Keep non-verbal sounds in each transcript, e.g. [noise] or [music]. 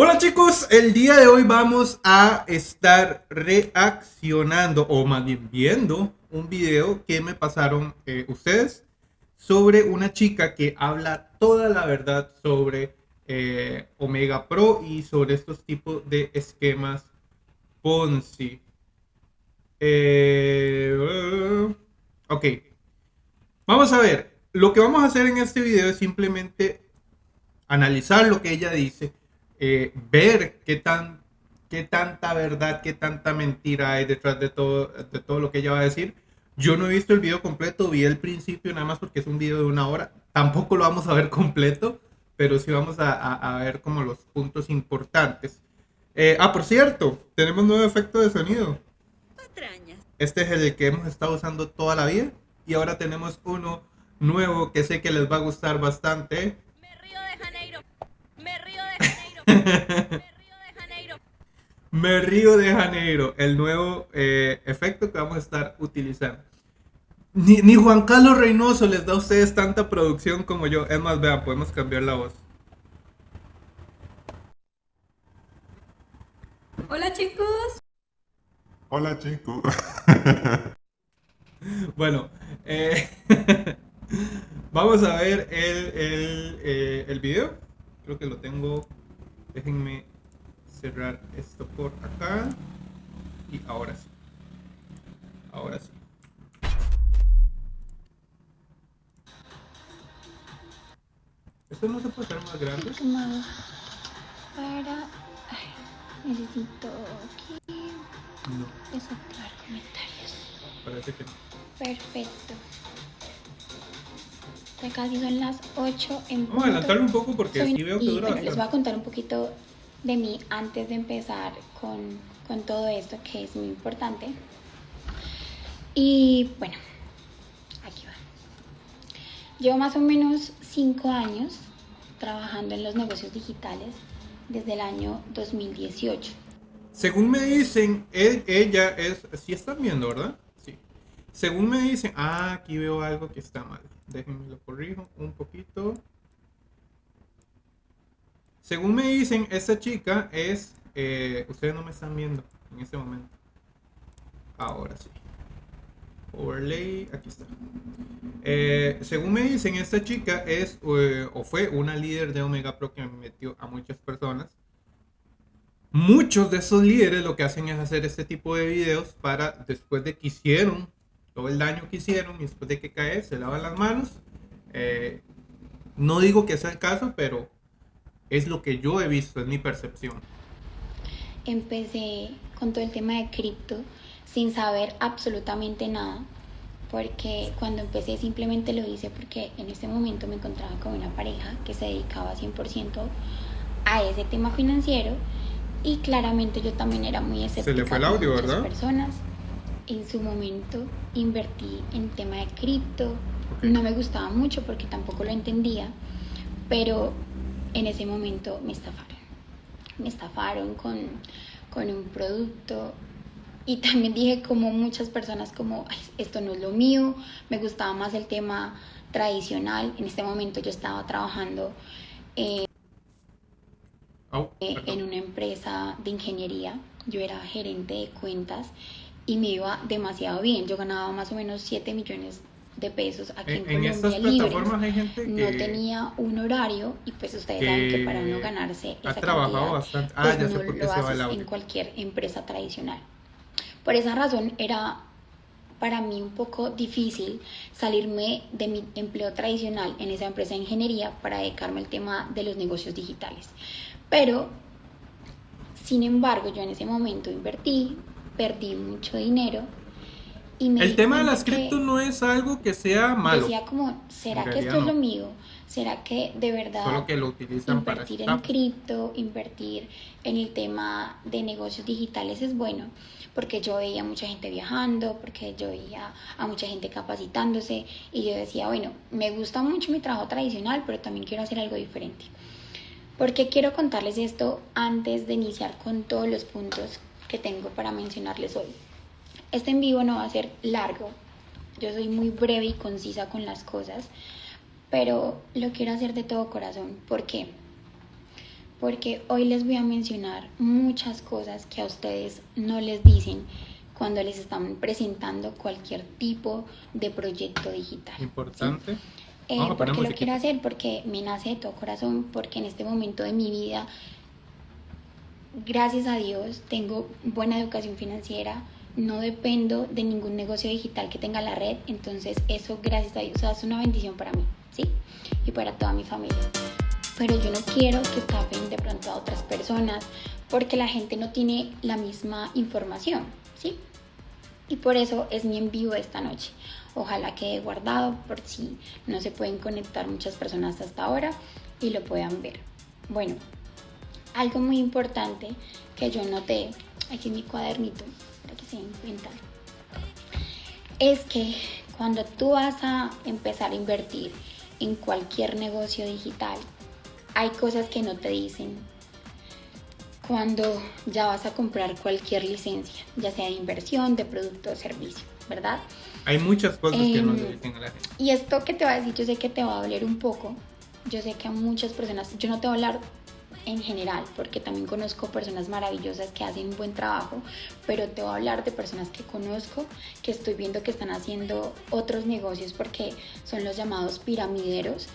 Hola chicos, el día de hoy vamos a estar reaccionando o más bien viendo un video que me pasaron eh, ustedes sobre una chica que habla toda la verdad sobre eh, Omega Pro y sobre estos tipos de esquemas Ponzi. Eh, ok, vamos a ver, lo que vamos a hacer en este video es simplemente analizar lo que ella dice eh, ver qué, tan, qué tanta verdad, qué tanta mentira hay detrás de todo, de todo lo que ella va a decir. Yo no he visto el video completo, vi el principio nada más porque es un video de una hora. Tampoco lo vamos a ver [laughs] completo, pero sí vamos a, a, ver como los puntos importantes. Eh, ah, por cierto, tenemos nuevo efecto de sonido. Este es el que hemos estado usando toda la vida. Y ahora tenemos uno nuevo que sé que les va a gustar bastante. Me río de Janeiro, el nuevo eh, efecto que vamos a estar utilizando. Ni, Juan Carlos Reynoso les da a ustedes tanta producción como yo. Es más, vean, podemos cambiar la voz. Hola chicos. Hola chicos. [laughs] bueno, eh, [laughs] vamos a ver el, el, eh, el video. Creo que lo tengo déjenme cerrar esto por acá. Y ahora sí. Ahora sí. Esto no se puede hacer más grande para Ay, necesito aquí no. claro comentarios. Parece que no. Perfecto casi son las 8 en Vamos a adelantarlo un poco porque Soy... veo que y, bueno, les voy a contar un poquito de mí antes de empezar con, con todo esto que es muy importante. Y bueno, aquí va. Llevo más o menos 5 años trabajando en los negocios digitales desde el año 2018. Según me dicen, ella es, si están viendo, ¿verdad? Sí. Según me dicen, ah, aquí veo algo que está mal. Déjenme lo corrijo un poquito. Según me dicen, esta chica es... Eh, ustedes no me están viendo en este momento. Ahora sí. Overlay, aquí está. Eh, según me dicen, esta chica es eh, o fue una líder de Omega Pro que metió a muchas personas. Muchos de esos líderes lo que hacen es hacer este tipo de videos para después de que hicieron todo el daño que hicieron y después de que cae se lavan las manos. Eh, no digo que sea el caso, pero es lo que yo he visto, es mi percepción. Empecé con todo el tema de cripto sin saber absolutamente nada, porque cuando empecé simplemente lo hice porque en ese momento me encontraba con una pareja que se dedicaba 100% a ese tema financiero y claramente yo también era muy escéptica. Se le fue el audio, ¿verdad? Personas en su momento invertí en tema de cripto. No me gustaba mucho porque tampoco lo entendía, pero en ese momento me estafaron. Me estafaron con, con un producto y también dije como muchas personas como esto no es lo mío, me gustaba más el tema tradicional. En este momento yo estaba trabajando eh, en una empresa de ingeniería, yo era gerente de cuentas y me iba demasiado bien. Yo ganaba más o menos 7 millones de pesos aquí en, en Colombia libres. Hay gente que no tenía un horario y pues ustedes saben que para uno ganarse esa ha trabajado bastante. Ah, pues no lo haces en cualquier empresa tradicional. Por esa razón era para mí un poco difícil salirme de mi empleo tradicional en esa empresa de ingeniería para dedicarme al tema de los negocios digitales. Pero, sin embargo, yo en ese momento invertí, perdí mucho dinero. Y me el tema de las cripto no es algo que sea malo. Decía como, ¿será que esto es lo mío? ¿Será que de verdad Solo que lo utilizan invertir en cripto, invertir en el tema de negocios digitales es bueno? Porque yo veía a mucha gente viajando, porque yo veía a mucha gente capacitándose y yo decía, bueno, me gusta mucho mi trabajo tradicional, pero también quiero hacer algo diferente. Porque quiero contarles esto antes de iniciar con todos los puntos que tengo para mencionarles hoy. Este en vivo no va a ser largo, yo soy muy breve y concisa con las cosas, pero lo quiero hacer de todo corazón. ¿Por qué? porque hoy les voy a mencionar muchas cosas que a ustedes no les dicen cuando les están presentando cualquier tipo de proyecto digital. Importante. ¿sí? Eh, ¿Por qué lo quiero hacer? Porque me nace de todo corazón, porque en este momento de mi vida, gracias a Dios, tengo buena educación financiera, no dependo de ningún negocio digital que tenga la red, entonces eso, gracias a Dios, o sea, es una bendición para mí, ¿sí? Y para toda mi familia. Pero yo no quiero que estafen de pronto a otras personas, porque la gente no tiene la misma información, ¿sí? Y por eso es mi en vivo esta noche. Ojalá quede guardado por si no se pueden conectar muchas personas hasta ahora y lo puedan ver. Bueno, algo muy importante que yo noté aquí en mi cuadernito, para que se den cuenta, es que cuando tú vas a empezar a invertir en cualquier negocio digital, hay cosas que no te dicen cuando ya vas a comprar cualquier licencia, ya sea de inversión, de producto o servicio, ¿verdad? Hay muchas cosas que no Em, le dicen a la gente. Y esto que te voy a decir, yo sé que te va a doler un poco. Yo sé que a muchas personas, yo no te voy a hablar en general, porque también conozco personas maravillosas que hacen un buen trabajo, pero te voy a hablar de personas que conozco, que estoy viendo que están haciendo otros negocios porque son los llamados piramideros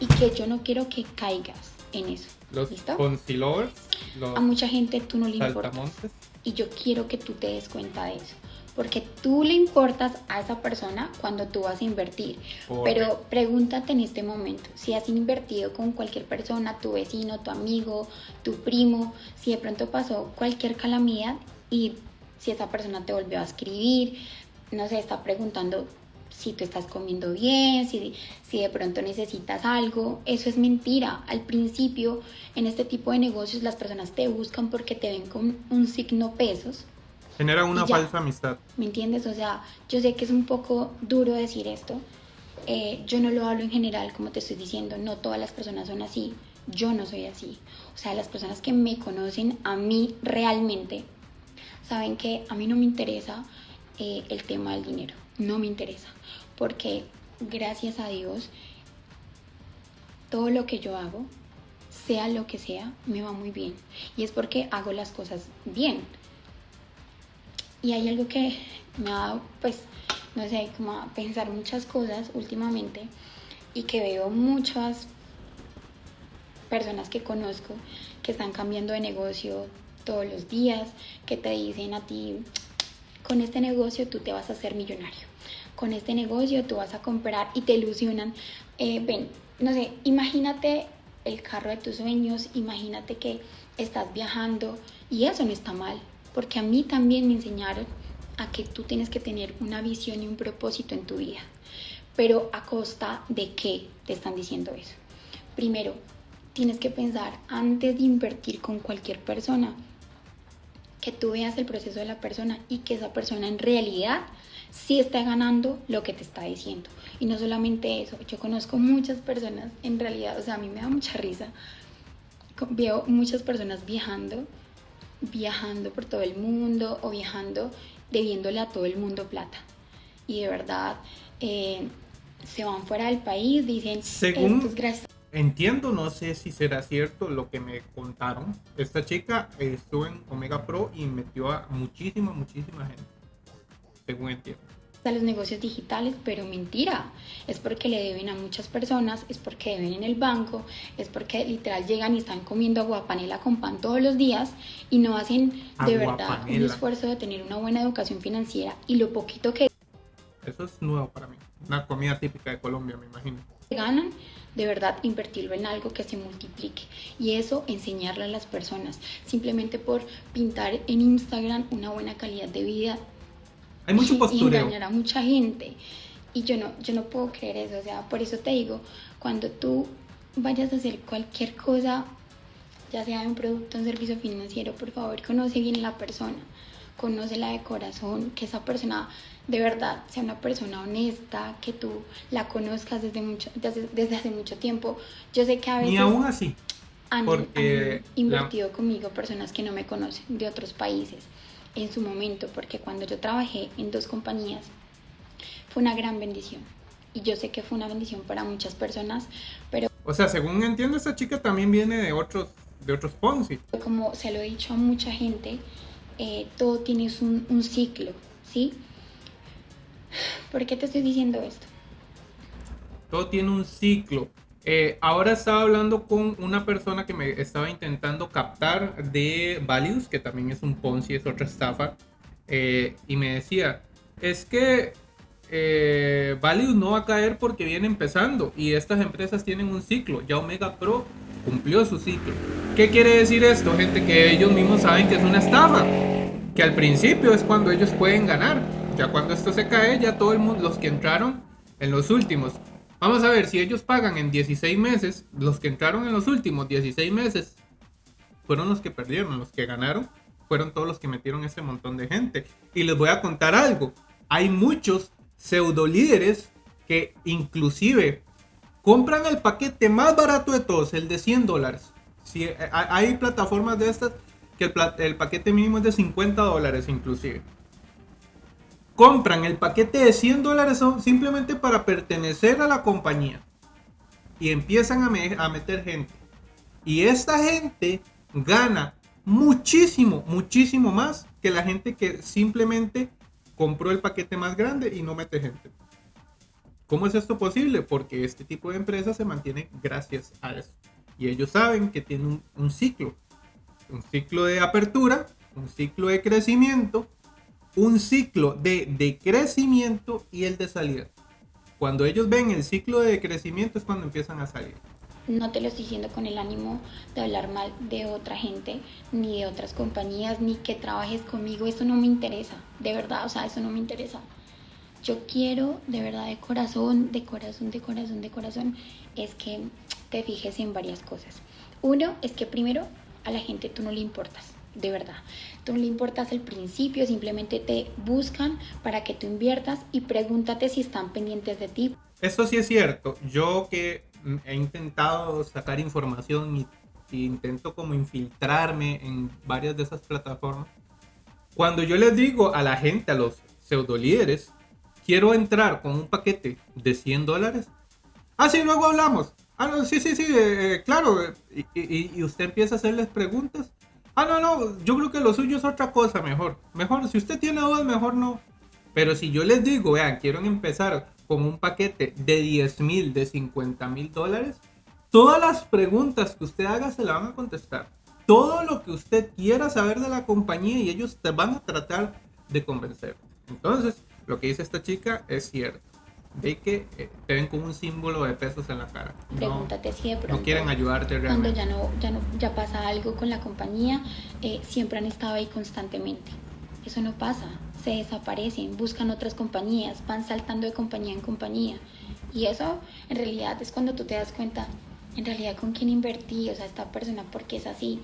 y que yo no quiero que caigas en eso. Los ¿Listo? Los A mucha gente tú no le importas y yo quiero que tú te des cuenta de eso. Porque tú le importas a esa persona cuando tú vas a invertir. Pero pregúntate en este momento, si has invertido con cualquier persona, tu vecino, tu amigo, tu primo, si de pronto pasó cualquier calamidad y si esa persona te volvió a escribir, no sé, está preguntando si tú estás comiendo bien, si, si de pronto necesitas algo, eso es mentira. Al principio, en este tipo de negocios, las personas te buscan porque te ven con un signo pesos. Genera una falsa amistad. ¿Me entiendes? O sea, yo sé que es un poco duro decir esto. Eh, yo no lo hablo en general, como te estoy diciendo. No todas las personas son así. Yo no soy así. O sea, las personas que me conocen a mí realmente saben que a mí no me interesa eh, el tema del dinero. No me interesa. Porque gracias a Dios, todo lo que yo hago, sea lo que sea, me va muy bien. Y es porque hago las cosas bien. Y hay algo que me ha dado, pues, no sé, como a pensar muchas cosas últimamente y que veo muchas personas que conozco que están cambiando de negocio todos los días, que te dicen a ti, con este negocio tú te vas a hacer millonario, con este negocio tú vas a comprar y te ilusionan. Eh, ven, no sé, imagínate el carro de tus sueños, imagínate que estás viajando y eso no está mal, porque a mí también me enseñaron a que tú tienes que tener una visión y un propósito en tu vida, pero a costa de qué te están diciendo eso. Primero, tienes que pensar antes de invertir con cualquier persona, que tú veas el proceso de la persona y que esa persona en realidad sí está ganando lo que te está diciendo. Y no solamente eso, yo conozco muchas personas, en realidad, o sea, a mí me da mucha risa, veo muchas personas viajando, viajando por todo el mundo o viajando debiéndole a todo el mundo plata. Y de verdad, eh, se van fuera del país, dicen, Según- es Entiendo, no sé si será cierto lo que me contaron. Esta chica eh, estuvo en Omega Pro y metió a muchísima, muchísima gente. Según entiendo. A los negocios digitales, pero mentira. Es porque le deben a muchas personas, es porque deben en el banco, es porque literal llegan y están comiendo aguapanela con pan todos los días y no hacen de verdad un esfuerzo de tener una buena educación financiera y lo poquito que Eso es nuevo para mí. Una comida típica de Colombia, me imagino. ganan, de verdad invertirlo en algo que se multiplique y eso enseñarle a las personas simplemente por pintar en Instagram una buena calidad de vida Hay mucho y postureo. engañar a mucha gente. Y yo no, yo no puedo creer eso. O sea, por eso te digo, cuando tú vayas a hacer cualquier cosa, ya sea un producto, un servicio financiero, por favor, conoce bien la persona. Conócela de corazón, que esa persona de verdad sea una persona honesta, que tú la conozcas desde, mucho, desde, desde hace mucho tiempo. Yo sé que a veces Ni aún así. han, porque han invertido conmigo personas que no me conocen de otros países en su momento, porque cuando yo trabajé en dos compañías fue una gran bendición. Y yo sé que fue una bendición para muchas personas, pero O sea, según entiendo, esta chica también viene de otros de otros Ponzi. Como se lo he dicho a mucha gente, eh, todo tiene un, un ciclo, ¿sí? ¿Por qué te estoy diciendo esto? Todo tiene un ciclo. Eh, ahora estaba hablando con una persona que me estaba intentando captar de Valius, que también es un Ponzi, es otra estafa, eh, y me decía, es que eh, Valius no va a caer porque viene empezando y estas empresas tienen un ciclo. Ya Omega Pro cumplió su ciclo. ¿Qué quiere decir esto, gente? Que ellos mismos saben que es una estafa. Que al principio es cuando ellos pueden ganar. Ya cuando esto se cae, ya todo el mundo, los que entraron en los últimos Vamos a ver, si ellos pagan en 16 meses, los que entraron en los últimos 16 meses fueron los que perdieron, los que ganaron fueron todos los que metieron ese montón de gente. Y les voy a contar algo, hay muchos pseudo líderes que inclusive compran el paquete más barato de todos, el de 100 dólares. Si, eh, hay plataformas de estas que el, paquete mínimo es de 50 dólares inclusive compran el paquete de 100 dólares simplemente para pertenecer a la compañía. Y empiezan a, meter gente. Y esta gente gana muchísimo, muchísimo más que la gente que simplemente compró el paquete más grande y no mete gente. ¿Cómo es esto posible? Porque este tipo de empresas se mantiene gracias a eso. Y ellos saben que tienen un ciclo. Un ciclo de apertura, un ciclo de crecimiento un ciclo de, de crecimiento y el de salida. Cuando ellos ven el ciclo de crecimiento es cuando empiezan a salir. No te lo estoy diciendo con el ánimo de hablar mal de otra gente, ni de otras compañías, ni que trabajes conmigo. Eso no me interesa, de verdad, o sea, eso no me interesa. Yo quiero, de verdad, de corazón, de corazón, de corazón, de corazón, es que te fijes en varias cosas. Uno es que primero a la gente tú no le importas de verdad. Tú no le importas el principio, simplemente te buscan para que tú inviertas y pregúntate si están pendientes de ti. Eso sí es cierto. Yo que he intentado sacar información y, intento como infiltrarme en varias de esas plataformas. Cuando yo les digo a la gente, a los pseudo líderes, quiero entrar con un paquete de 100 dólares. Ah, sí, luego hablamos. Ah, sí, sí, sí, eh, claro. Y, y, usted empieza a hacerles preguntas Ah, no, no, yo creo que lo suyo es otra cosa mejor. Mejor, si usted tiene dudas, mejor no. Pero si yo les digo, vean, quiero empezar con un paquete de 10 mil, de 50 mil dólares, todas las preguntas que usted haga se la van a contestar. Todo lo que usted quiera saber de la compañía y ellos te van a tratar de convencer. Entonces, lo que dice esta chica es cierto ve que eh, te ven como un símbolo de pesos en la cara. Pregúntate si de pronto. No quieren ayudarte realmente. Cuando ya no, ya no, ya pasa algo con la compañía, eh, siempre han estado ahí constantemente. Eso no pasa. Se desaparecen, buscan otras compañías, van saltando de compañía en compañía. Y eso, en realidad, es cuando tú te das cuenta, en realidad, con quién invertí, o sea, esta persona, porque es así.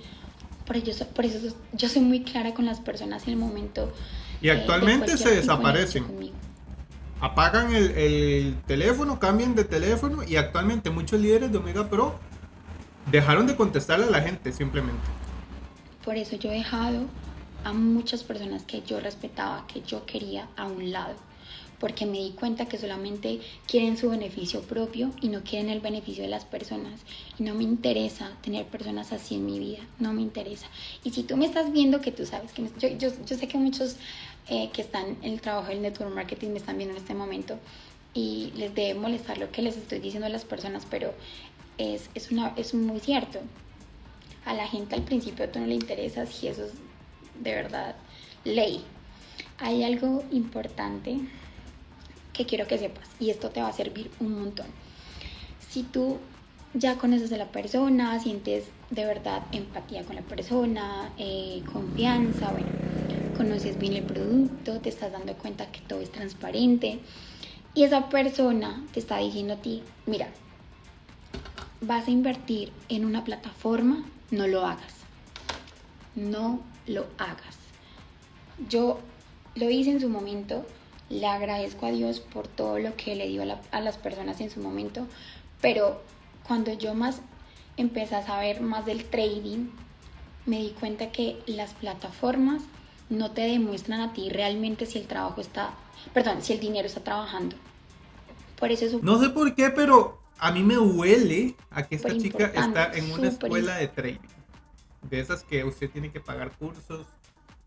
Por eso, por eso yo soy muy clara con las personas en el momento. Y actualmente se desaparecen apagan el, teléfono, cambian de teléfono y actualmente muchos líderes de Omega Pro dejaron de contestarle a la gente simplemente. Por eso yo he dejado a muchas personas que yo respetaba, que yo quería a un lado, porque me di cuenta que solamente quieren su beneficio propio y no quieren el beneficio de las personas. Y no me interesa tener personas así en mi vida, no me interesa. Y si tú me estás viendo, que tú sabes que yo, yo, yo sé que muchos eh, que están en el trabajo del network marketing me están viendo en este momento y les debe molestar lo que les estoy diciendo a las personas, pero es, es, una, es muy cierto. A la gente al principio tú no le interesas y eso es de verdad ley. Hay algo importante que quiero que sepas y esto te va a servir un montón. Si tú ya conoces a la persona, sientes de verdad empatía con la persona, eh, confianza, bueno, conoces bien el producto, te estás dando cuenta que todo es transparente y esa persona te está diciendo a ti, mira, vas a invertir en una plataforma, no lo hagas. No lo hagas. Yo lo hice en su momento, le agradezco a Dios por todo lo que le dio a, las personas en su momento, pero cuando yo más empecé a saber más del trading, me di cuenta que las plataformas no te demuestran a ti realmente si el trabajo está, perdón, si el dinero está trabajando. Por eso es No sé por qué, pero a mí me huele a que esta chica está en una escuela de trading. de esas que usted tiene que pagar cursos.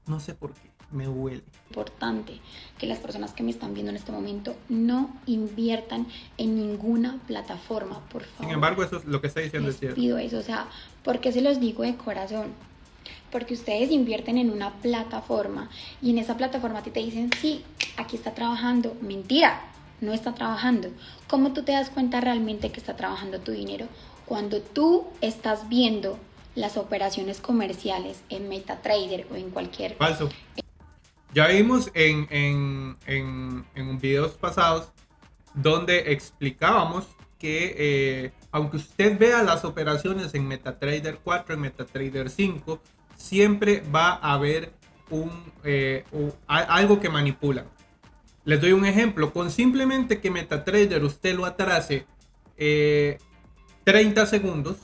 No sé por qué, me huele. Importante que las personas que me están viendo en este momento no inviertan en ninguna plataforma, por favor. Sin embargo, eso es lo que está diciendo Les es cierto. pido eso, o sea, porque se los digo de corazón. Porque ustedes invierten en una plataforma y en esa plataforma a ti te dicen, sí, aquí está trabajando. Mentira, no está trabajando. ¿Cómo tú te das cuenta realmente que está trabajando tu dinero? Cuando tú estás viendo las operaciones comerciales en MetaTrader o en cualquier... Falso. Ya vimos en, en, en, en videos pasados donde explicábamos que eh, aunque usted vea las operaciones en MetaTrader 4, en MetaTrader 5, siempre va a haber un, eh, algo que manipula. Les doy un ejemplo. Con simplemente que MetaTrader usted lo atrase eh, 30 segundos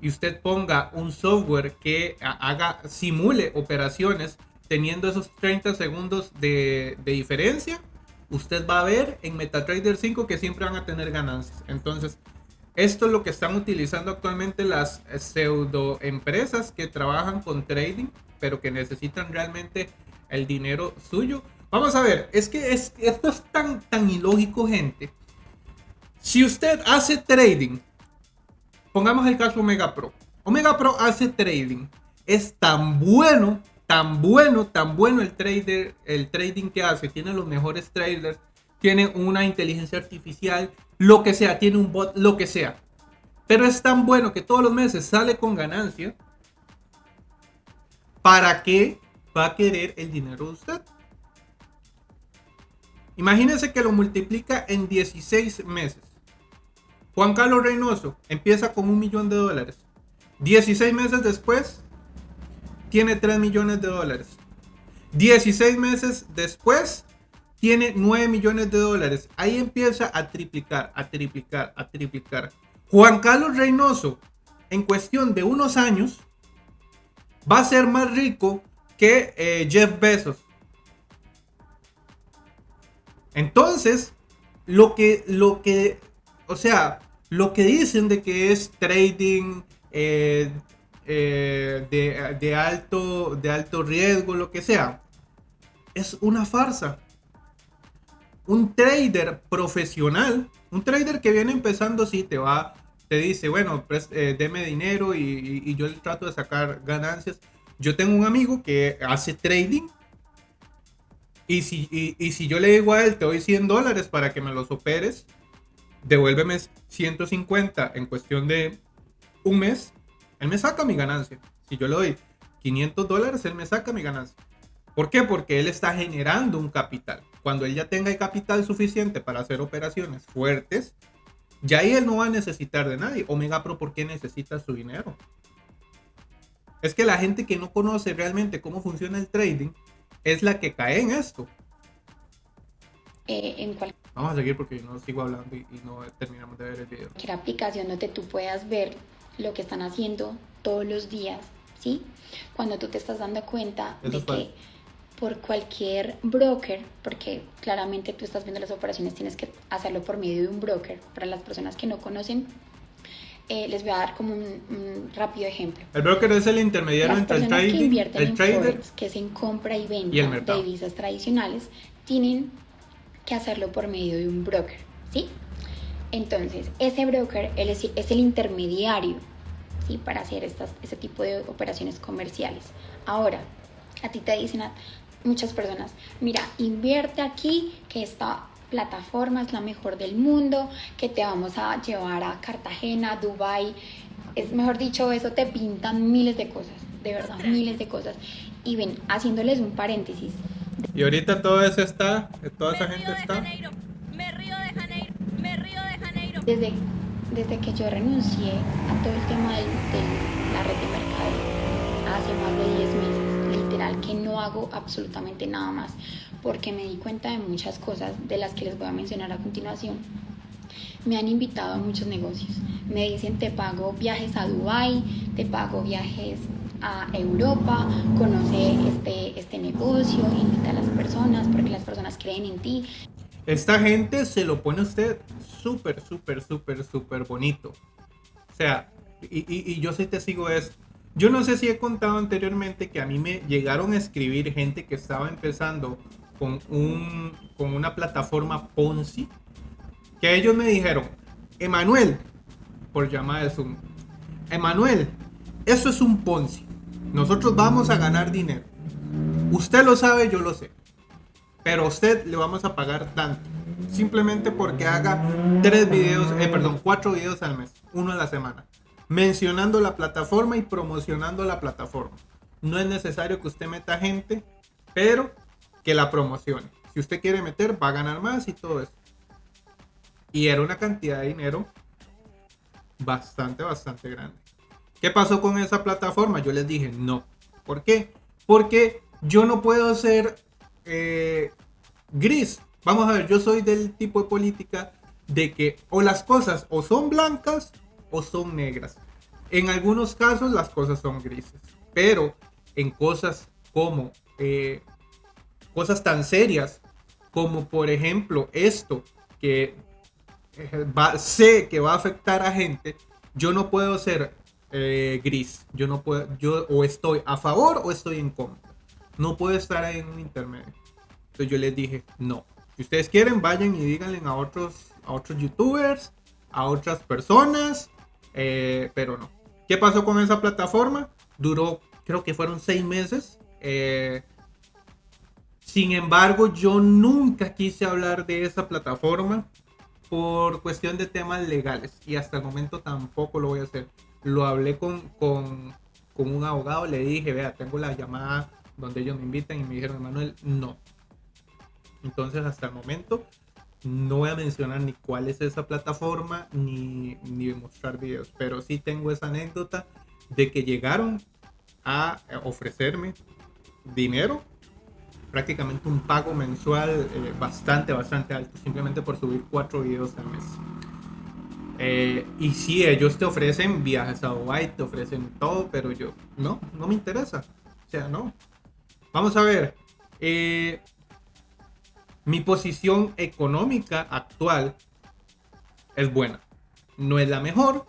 y usted ponga un software que ha- haga, simule operaciones teniendo esos 30 segundos de, de diferencia, usted va a ver en MetaTrader 5 que siempre van a tener ganancias. Entonces, esto es lo que están utilizando actualmente las eh, pseudo empresas que trabajan con trading, pero que necesitan realmente el dinero suyo. Vamos a ver, es que es, esto es tan, tan ilógico, gente. Si usted hace trading, pongamos el caso Omega Pro. Omega Pro hace trading. Es tan bueno, tan bueno, tan bueno el trader, el trading que hace. Tiene los mejores traders, tiene una inteligencia artificial, lo que sea, tiene un bot, lo que sea. Pero es tan bueno que todos los meses sale con ganancia. ¿Para qué va a querer el dinero de usted? Imagínense que lo multiplica en 16 meses. Juan Carlos Reynoso empieza con un millón de dólares. 16 meses después, tiene 3 millones de dólares. 16 meses después, tiene 9 millones de dólares. Ahí empieza a triplicar, a triplicar, a triplicar. Juan Carlos Reynoso, en cuestión de unos años, va a ser más rico que eh, Jeff Bezos. Entonces, lo que, lo que, o sea, lo que dicen de que es trading eh, eh, de, alto, de alto riesgo, lo que sea, es una farsa. Un trader profesional, un trader que viene empezando, sí, te va, te dice, bueno, pues, eh, deme dinero y, yo le trato de sacar ganancias. Yo tengo un amigo que hace trading y si, y si yo le digo a él, te doy 100 dólares para que me los operes, devuélveme 150 en cuestión de un mes, él me saca mi ganancia. Si yo le doy 500 dólares, él me saca mi ganancia. ¿Por qué? Porque él está generando un capital. Cuando él ya tenga el capital suficiente para hacer operaciones fuertes, ya ahí él no va a necesitar de nadie. Omega Pro, ¿por qué necesita su dinero? Es que la gente que no conoce realmente cómo funciona el trading es la que cae en esto. eh, en cualquier Vamos a seguir porque no sigo hablando y, y no terminamos de ver el video. aplicación donde tú puedas ver lo que están haciendo todos los días, ¿sí? Cuando tú te estás dando cuenta Eso de que. Por cualquier broker, porque claramente tú estás viendo las operaciones, tienes que hacerlo por medio de un broker. Para las personas que no conocen, eh, les voy a dar como un, un rápido ejemplo. El broker es el intermediario Las entre el personas que trading, invierten el en trader Forex, que es en compra y venta y el de divisas tradicionales, tienen que hacerlo por medio de un broker, ¿sí? Entonces, ese broker él es, es el intermediario, ¿sí? Para hacer estas, este tipo de operaciones comerciales. Ahora, a ti te dicen muchas personas, mira, invierte aquí, que esta plataforma es la mejor del mundo, que te vamos a llevar a Cartagena, Dubai, es mejor dicho, eso te pintan miles de cosas, de verdad, miles de cosas. Y ven, haciéndoles un paréntesis, Y ahorita todo eso está, toda esa me gente río de está. Janeiro, me río de Janeiro, me río de Janeiro. desde, desde que yo renuncié a todo el tema del- de la red de mercado hace más de 10 meses, literal, que no hago absolutamente nada más, porque me di cuenta de muchas cosas de las que les voy a mencionar a continuación. Me han invitado a muchos negocios. Me dicen, te pago viajes a Dubai, te pago viajes a Europa, conoce este, este negocio, invita a las personas porque las personas creen en ti. Esta gente se lo pone a usted súper, súper, súper, súper bonito. O sea, y, y- y yo sí te sigo esto. Yo no sé si he contado anteriormente que a mí me llegaron a escribir gente que estaba empezando con, un, con una plataforma Ponzi, que ellos me dijeron, Emanuel, por llamada de Zoom, Emanuel, eso es un Ponzi. Nosotros vamos a ganar dinero. Usted lo sabe, yo lo sé. Pero a usted le vamos a pagar tanto. Simplemente porque haga tres videos, eh, perdón, cuatro videos al mes, uno a la semana. Mencionando la plataforma y promocionando la plataforma. No es necesario que usted meta gente, pero que la promocione. Si usted quiere meter, va a ganar más y todo eso. Y era una cantidad de dinero bastante, bastante grande. ¿Qué pasó con esa plataforma? Yo les dije no. ¿Por qué? Porque yo no puedo ser eh, gris. Vamos a ver, yo soy del tipo de política de que o las cosas o son blancas o son negras. En algunos casos las cosas son grises. Pero en cosas como eh, cosas tan serias como por ejemplo esto que eh, va, sé que va a afectar a gente, yo no puedo ser eh, gris. Yo no puedo, yo o estoy a favor o estoy en contra. No puedo estar ahí en un intermedio. Entonces yo les dije, no. Si ustedes quieren, vayan y díganle a otros, a otros youtubers, a otras personas, eh, pero no. ¿Qué pasó con esa plataforma? Duró, creo que fueron seis meses. Eh, sin embargo, yo nunca quise hablar de esa plataforma por cuestión de temas legales y hasta el momento tampoco lo voy a hacer lo hablé con, con, con un abogado, le dije, vea, tengo la llamada donde ellos me invitan y me dijeron, Manuel, no. Entonces, hasta el momento, no voy a mencionar ni cuál es esa plataforma, ni, ni mostrar videos, pero sí tengo esa anécdota de que llegaron a ofrecerme dinero, prácticamente un pago mensual eh, bastante, bastante alto, simplemente por subir cuatro videos al mes. Eh, y sí, ellos te ofrecen viajes a Dubai, te ofrecen todo, pero yo, no, no me interesa. O sea, no. Vamos a ver. Eh, mi posición económica actual es buena. No es la mejor,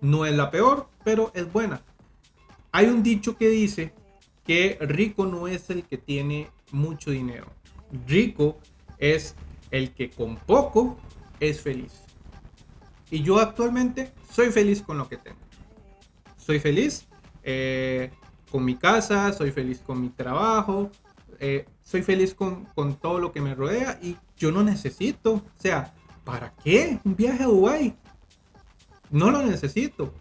no es la peor, pero es buena. Hay un dicho que dice que rico no es el que tiene mucho dinero. Rico es el que con poco es feliz. Y yo actualmente soy feliz con lo que tengo. Soy feliz eh, con mi casa, soy feliz con mi trabajo, eh, soy feliz con, con, todo lo que me rodea y yo no necesito, o sea, ¿para qué un viaje a Dubái? No lo necesito.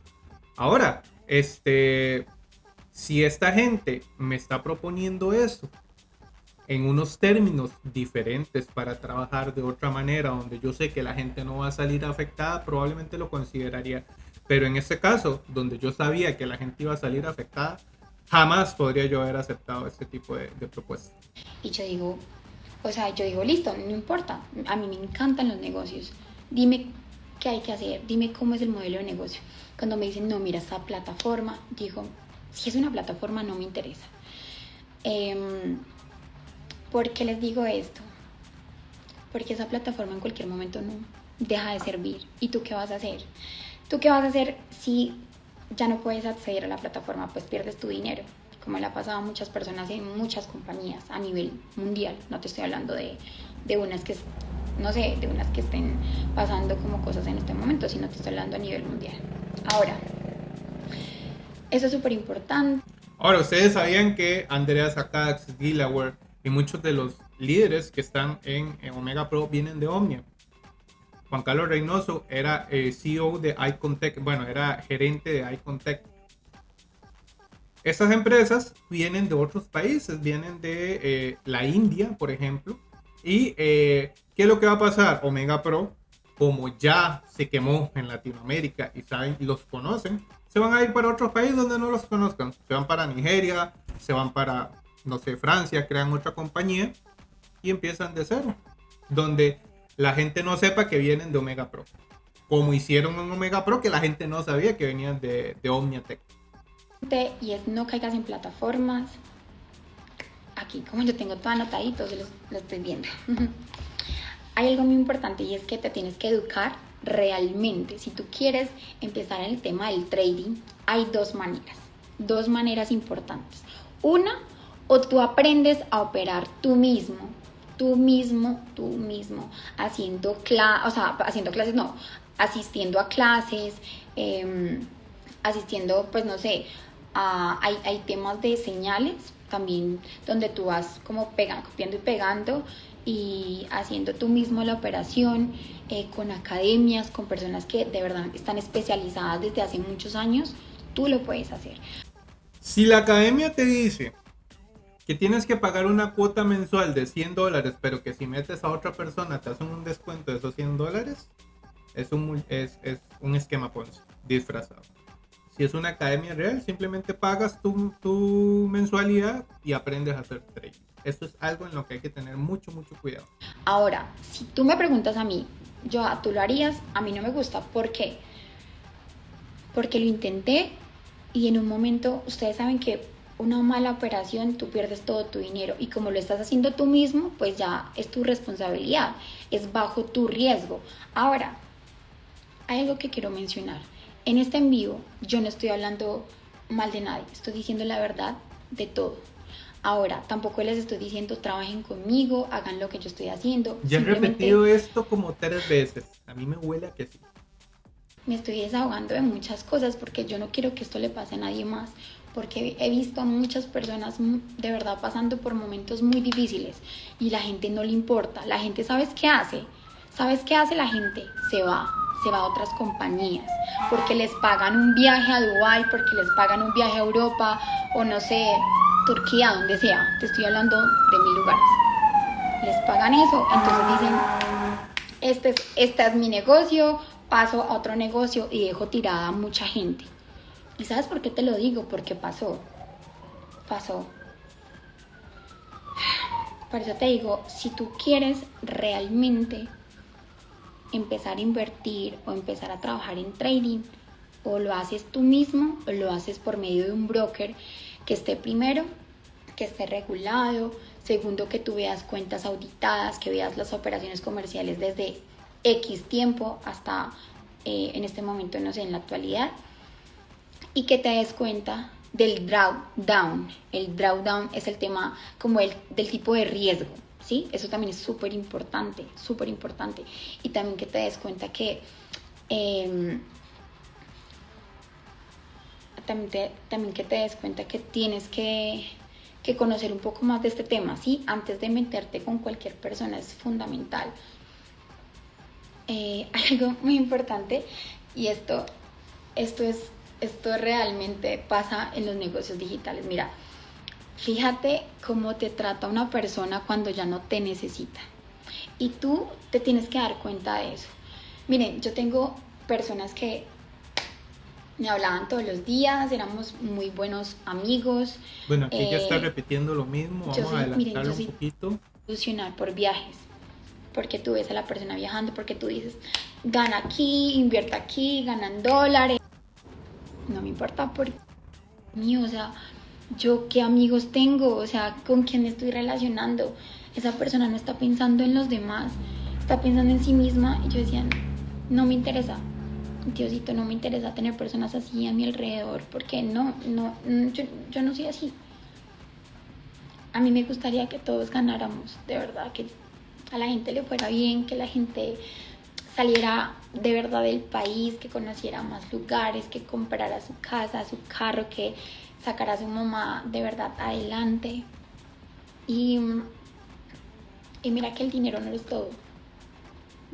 Ahora, este, si esta gente me está proponiendo eso en unos términos diferentes para trabajar de otra manera, donde yo sé que la gente no va a salir afectada, probablemente lo consideraría. Pero en este caso, donde yo sabía que la gente iba a salir afectada, jamás podría yo haber aceptado este tipo de, de propuesta. Y yo digo, o sea, yo digo, listo, no importa, a mí me encantan los negocios, dime qué hay que hacer, dime cómo es el modelo de negocio. Cuando me dicen, no, mira, esta plataforma, digo, si es una plataforma no me interesa. Eh, ¿Por qué les digo esto? Porque esa plataforma en cualquier momento no deja de servir. ¿Y tú qué vas a hacer? ¿Tú qué vas a hacer si ya no puedes acceder a la plataforma? Pues pierdes tu dinero, como le ha pasado a muchas personas en muchas compañías a nivel mundial. No te estoy hablando de, de unas que, no sé, de unas que estén pasando como cosas en este momento, sino te estoy hablando a nivel mundial. Ahora, eso es súper importante. Ahora, ¿ustedes sabían que Andrea Sakax, Gilaware y muchos de los líderes que están en, Omega Pro vienen de Omnia. Juan Carlos Reynoso era eh, CEO de Icontech, bueno, era gerente de Icontech. Estas empresas vienen de otros países, vienen de eh, la India, por ejemplo. ¿Y eh, qué es lo que va a pasar? Omega Pro, como ya se quemó en Latinoamérica y saben los conocen, se van a ir para otros países donde no los conozcan. Se van para Nigeria, se van para no sé, Francia, crean otra compañía y empiezan de cero, donde la gente no sepa que vienen de Omega Pro, como hicieron en Omega Pro que la gente no sabía que venían de, de Omniatech. Y es no caigas en plataformas. Aquí, como yo tengo todo anotadito, lo, lo estoy viendo. [laughs] Hay algo muy importante y es que te tienes que educar realmente. Si tú quieres empezar en el tema del trading, hay dos maneras. dos maneras importantes. Una, o tú aprendes a operar tú mismo, tú mismo, tú mismo, haciendo, cla o sea, haciendo clases, no, asistiendo a clases, em, asistiendo, pues no sé, hay, hay temas de señales también donde tú vas como pegando, copiando y pegando y haciendo tú mismo la operación eh, con academias, con personas que de verdad están especializadas desde hace muchos años, tú lo puedes hacer. Si la academia te dice que tienes que pagar una cuota mensual de 100 dólares, pero que si metes a otra persona te hacen un descuento de esos 100 dólares, es un, es, es un esquema Ponzi disfrazado. Si es una academia real, simplemente pagas tu, tu mensualidad y aprendes a hacer trading. Esto es algo en lo que hay que tener mucho, mucho cuidado. Ahora, si tú me preguntas a mí, yo, ¿tú lo harías? A mí no me gusta. ¿Por qué? Porque lo intenté y en un momento, ustedes saben que una mala operación, tú pierdes todo tu dinero y como lo estás haciendo tú mismo, pues ya es tu responsabilidad, es bajo tu riesgo. Ahora, hay algo que quiero mencionar. En este en vivo yo no estoy hablando mal de nadie, estoy diciendo la verdad de todo. Ahora, tampoco les estoy diciendo trabajen conmigo, hagan lo que yo estoy haciendo. Ya he repetido esto como tres veces. A mí me huele a que sí. Me estoy desahogando de muchas cosas porque yo no quiero que esto le pase a nadie más. Porque he visto a muchas personas de verdad pasando por momentos muy difíciles y la gente no le importa. La gente, ¿sabes qué hace? ¿Sabes qué hace la gente? Se va, se va a otras compañías porque les pagan un viaje a Dubai, porque les pagan un viaje a Europa o no sé, Turquía, donde sea. Te estoy hablando de mil lugares. Les pagan eso, entonces dicen, este es, este es mi negocio, paso a otro negocio y dejo tirada a mucha gente. ¿Y sabes por qué te lo digo? Porque pasó. Pasó. Por eso te digo, si tú quieres realmente empezar a invertir o empezar a trabajar en trading, o lo haces tú mismo o lo haces por medio de un broker que esté primero, que esté regulado, segundo que tú veas cuentas auditadas, que veas las operaciones comerciales desde X tiempo hasta eh, en este momento, no sé, en la actualidad, y que te des cuenta del drawdown. El drawdown es el tema como el del tipo de riesgo, ¿sí? Eso también es súper importante, súper importante. Y también que te des cuenta que... Em, también, también que te des cuenta que tienes que, que, conocer un poco más de este tema, ¿sí? Antes de meterte con cualquier persona es fundamental. Eh, [laughs] algo muy importante, y esto, esto, es, esto realmente pasa en los negocios digitales. Mira, fíjate cómo te trata una persona cuando ya no te necesita. Y tú te tienes que dar cuenta de eso. Miren, yo tengo personas que me hablaban todos los días, éramos muy buenos amigos. Bueno, aquí ya está repitiendo lo mismo, vamos a adelantarlo un poquito. Solucionar por viajes, porque tú ves a la persona viajando, porque tú dices, gana aquí, invierte aquí, ganan dólares. No me importa por mí, o sea, yo qué amigos tengo, o sea, con quién estoy relacionando. Esa persona no está pensando en los demás, está pensando en sí misma. Y yo decía, no me interesa, Diosito, no me interesa tener personas así a mi alrededor, porque no, no, yo, yo, no soy así. A mí me gustaría que todos ganáramos, de verdad, que a la gente le fuera bien, que la gente saliera de verdad del país, que conociera más lugares, que comprara su casa, su carro, que sacara a su mamá de verdad adelante. Y, y mira que el dinero no es todo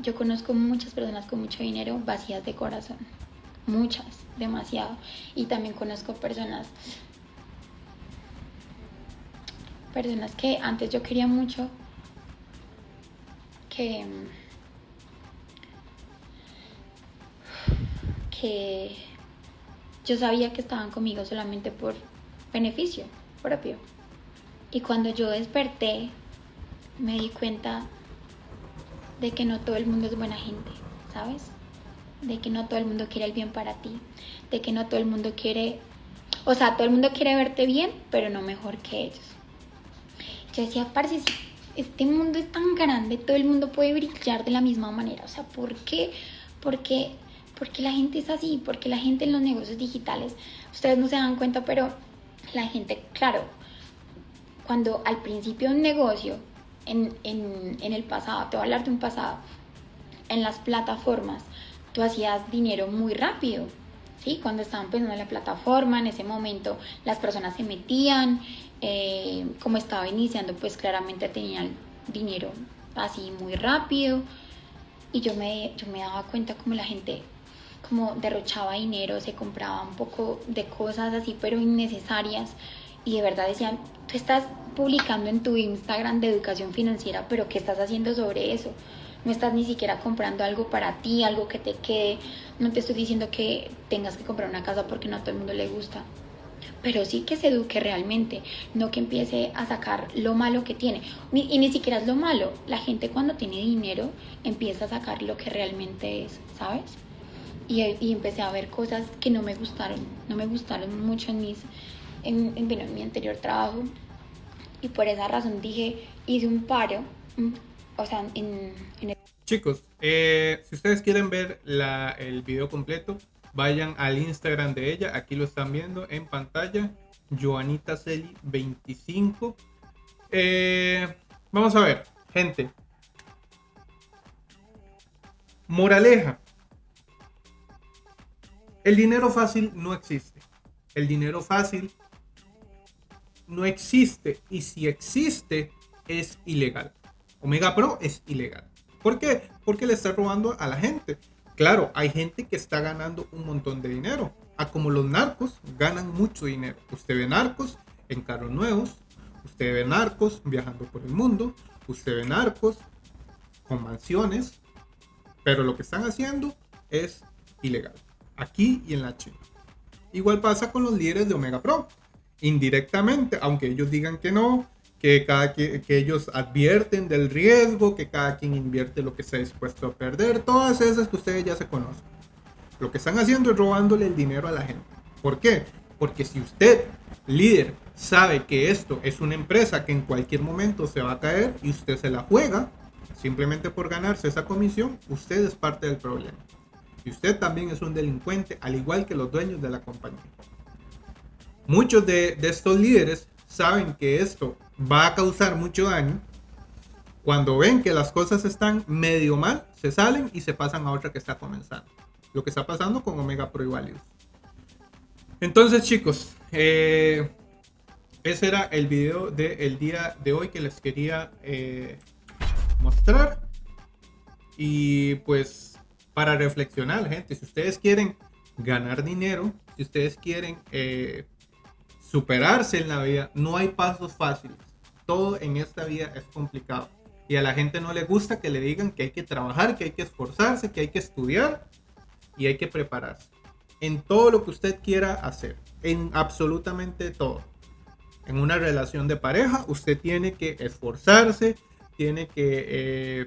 yo conozco muchas personas con mucho dinero vacías de corazón. Muchas, demasiado. Y también conozco personas personas que antes yo quería mucho que que yo sabía que estaban conmigo solamente por beneficio propio. Y cuando yo desperté, me di cuenta de que no todo el mundo es buena gente, ¿sabes? De que no todo el mundo quiere el bien para ti, de que no todo el mundo quiere, o sea, todo el mundo quiere verte bien, pero no mejor que ellos. Yo decía, parce, este mundo es tan grande, todo el mundo puede brillar de la misma manera, o sea, ¿por qué? ¿Por qué, porque la gente es así, porque la gente en los negocios digitales, ustedes no se dan cuenta, pero la gente, claro, cuando al principio un negocio, en, en, en el pasado, te voy a hablar de un pasado, en las plataformas, tú hacías dinero muy rápido, ¿sí? Cuando estaban empezando la plataforma, en ese momento las personas se metían, eh, como estaba iniciando, pues claramente tenían dinero así muy rápido, y yo me, yo me daba cuenta como la gente como derrochaba dinero, se compraba un poco de cosas así, pero innecesarias, y de verdad decían, tú estás publicando en tu Instagram de educación financiera, pero ¿qué estás haciendo sobre eso? no estás ni siquiera comprando algo para ti, algo que te quede, no te estoy diciendo que tengas que comprar una casa porque no a todo el mundo le gusta, pero sí que se eduque realmente, no que empiece a sacar lo malo que tiene. y ni siquiera es lo malo, la gente cuando tiene dinero empieza a sacar lo que realmente es, ¿sabes? Y, empecé a ver cosas que no me gustaron, no me gustaron mucho en, mis, en, en, en mi anterior trabajo. Y por esa razón dije, hice un paro, o sea, en, en el... Chicos, eh, si ustedes quieren ver la, el video completo, vayan al Instagram de ella. Aquí lo están viendo en pantalla. Joanita Celi 25. Eh, vamos a ver, gente. Moraleja. El dinero fácil no existe. El dinero fácil no existe. Y si existe, es ilegal. Omega Pro es ilegal. ¿Por qué? Porque le está robando a la gente. Claro, hay gente que está ganando un montón de dinero. A como los narcos ganan mucho dinero. Usted ve narcos en carros nuevos. Usted ve narcos viajando por el mundo. Usted ve narcos con mansiones. Pero lo que están haciendo es ilegal. Aquí y en la China. Igual pasa con los líderes de Omega Pro. Indirectamente, aunque ellos digan que no, que, cada que, ellos advierten del riesgo, que cada quien invierte lo que está dispuesto a perder, todas esas que ustedes ya se conocen. Lo que están haciendo es robándole el dinero a la gente. ¿Por qué? Porque si usted, líder, sabe que esto es una empresa que en cualquier momento se va a caer y usted se la juega, simplemente por ganarse esa comisión, usted es parte del problema. Usted también es un delincuente, al igual que los dueños de la compañía. Muchos de, de estos líderes saben que esto va a causar mucho daño. Cuando ven que las cosas están medio mal, se salen y se pasan a otra que está comenzando. Lo que está pasando con Omega Pro y Valius. Entonces, chicos, eh, ese era el video del día de hoy que les quería eh, mostrar. Y pues, para reflexionar, gente, si ustedes quieren ganar dinero, si ustedes quieren eh, superarse en la vida, no hay pasos fáciles. Todo en esta vida es complicado. Y a la gente no le gusta que le digan que hay que trabajar, que hay que esforzarse, que hay que estudiar y hay que prepararse. En todo lo que usted quiera hacer. En absolutamente todo. En una relación de pareja, usted tiene que esforzarse, tiene que eh,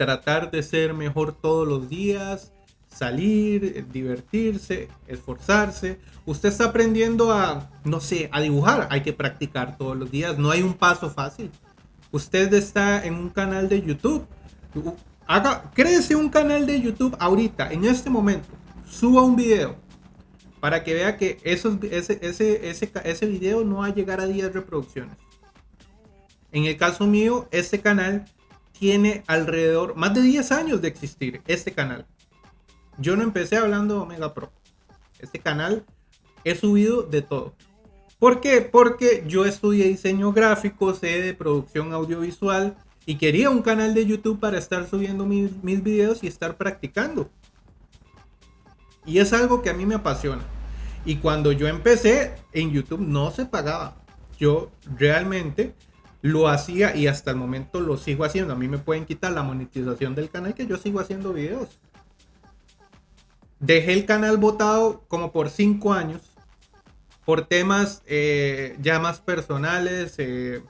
tratar de ser mejor todos los días, salir, divertirse, esforzarse. Usted está aprendiendo a, no sé, a dibujar. Hay que practicar todos los días. No hay un paso fácil. Usted está en un canal de YouTube. Haga, créese un canal de YouTube ahorita, en este momento. Suba un video para que vea que esos, ese, ese, ese, ese video no va a llegar a 10 reproducciones. En el caso mío, este canal tiene alrededor, más de 10 años de existir, este canal. Yo no empecé hablando de Omega Pro. Este canal he subido de todo. ¿Por qué? Porque yo estudié diseño gráfico, sé de producción audiovisual y quería un canal de YouTube para estar subiendo mis, mis videos y estar practicando. Y es algo que a mí me apasiona. Y cuando yo empecé en YouTube no se pagaba. Yo realmente lo hacía y hasta el momento lo sigo haciendo. A mí me pueden quitar la monetización del canal que yo sigo haciendo videos. Dejé el canal votado como por cinco años por temas eh, ya más personales, eh,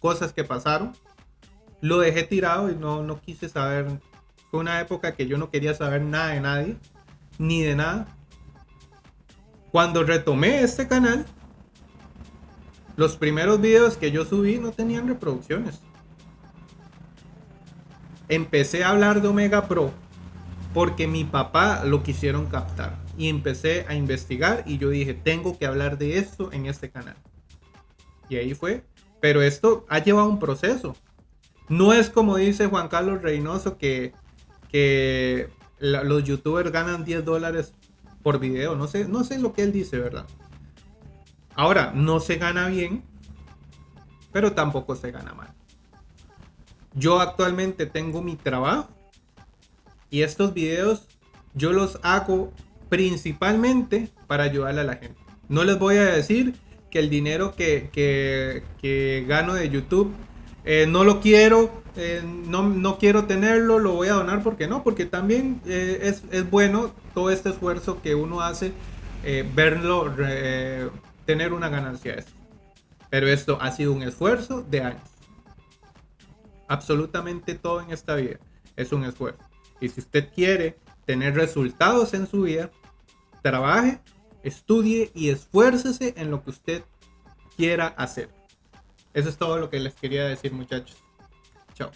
cosas que pasaron. Lo dejé tirado y no, no quise saber. Fue una época que yo no quería saber nada de nadie, ni de nada. Cuando retomé este canal, los primeros videos que yo subí no tenían reproducciones. Empecé a hablar de Omega Pro porque mi papá lo quisieron captar. Y empecé a investigar y yo dije, tengo que hablar de esto en este canal. Y ahí fue. Pero esto ha llevado un proceso. No es como dice Juan Carlos Reynoso que, que los youtubers ganan 10 dólares por video. No sé, no sé lo que él dice, ¿verdad? Ahora, no se gana bien, pero tampoco se gana mal. Yo actualmente tengo mi trabajo y estos videos yo los hago principalmente para ayudarle a la gente. No les voy a decir que el dinero que, que- gano de YouTube eh, no lo quiero, eh, no, no quiero tenerlo, lo voy a donar porque no, porque también eh, es, es bueno todo este esfuerzo que uno hace, verlo, tener una ganancia de. Pero esto ha sido un esfuerzo de años. Absolutamente todo en esta vida es un esfuerzo. Y si usted quiere tener resultados en su vida, trabaje, estudie y esfuércese en lo que usted quiera hacer. Eso es todo lo que les quería decir, muchachos. Chao.